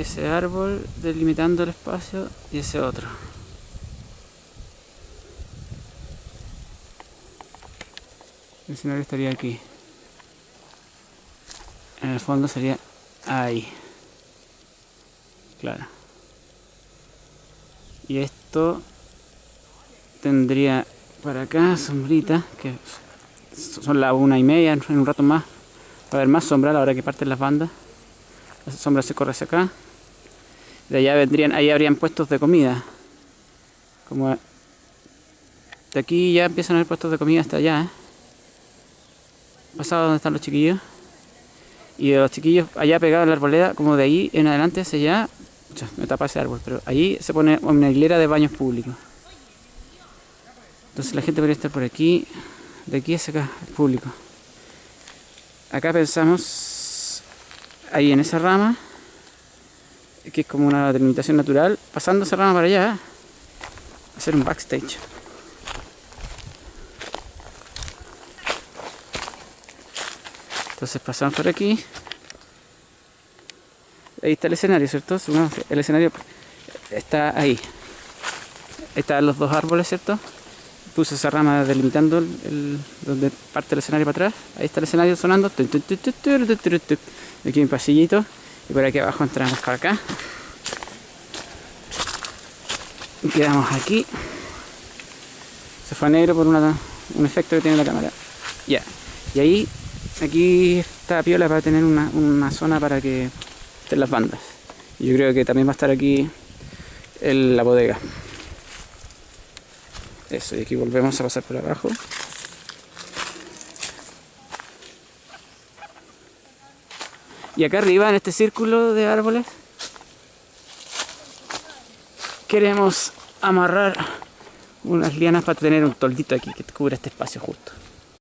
ese árbol delimitando el espacio y ese otro. El escenario estaría aquí. En el fondo sería ahí. Claro. Y esto tendría para acá sombrita, que son las una y media, en un rato más. Va a haber más sombra a la hora que parten las bandas. La sombra se corre hacia acá. De allá vendrían, ahí habrían puestos de comida. Como de aquí ya empiezan a haber puestos de comida hasta allá. ¿eh? Pasado donde están los chiquillos. Y los chiquillos allá pegados en la arboleda, como de ahí en adelante hacia allá. Me tapa ese árbol, pero ahí se pone una hilera de baños públicos. Entonces la gente podría estar por aquí, de aquí hacia acá, el público. Acá pensamos, ahí en esa rama, que es como una delimitación natural, pasando esa rama para allá, hacer un backstage. Entonces pasamos por aquí. Ahí está el escenario, ¿cierto? El escenario está ahí. Están los dos árboles, ¿cierto? Puse esa rama delimitando el, donde parte el escenario para atrás. Ahí está el escenario sonando. Aquí un pasillito. Y por aquí abajo entramos para acá. Y quedamos aquí. Se fue a negro por un efecto que tiene la cámara. Ya. Y ahí, aquí está piola para tener una, una zona para que estén las bandas. Yo creo que también va a estar aquí el, la bodega. Eso, y aquí volvemos a pasar por abajo. Y acá arriba, en este círculo de árboles, queremos amarrar unas lianas para tener un toldito aquí que cubra este espacio justo.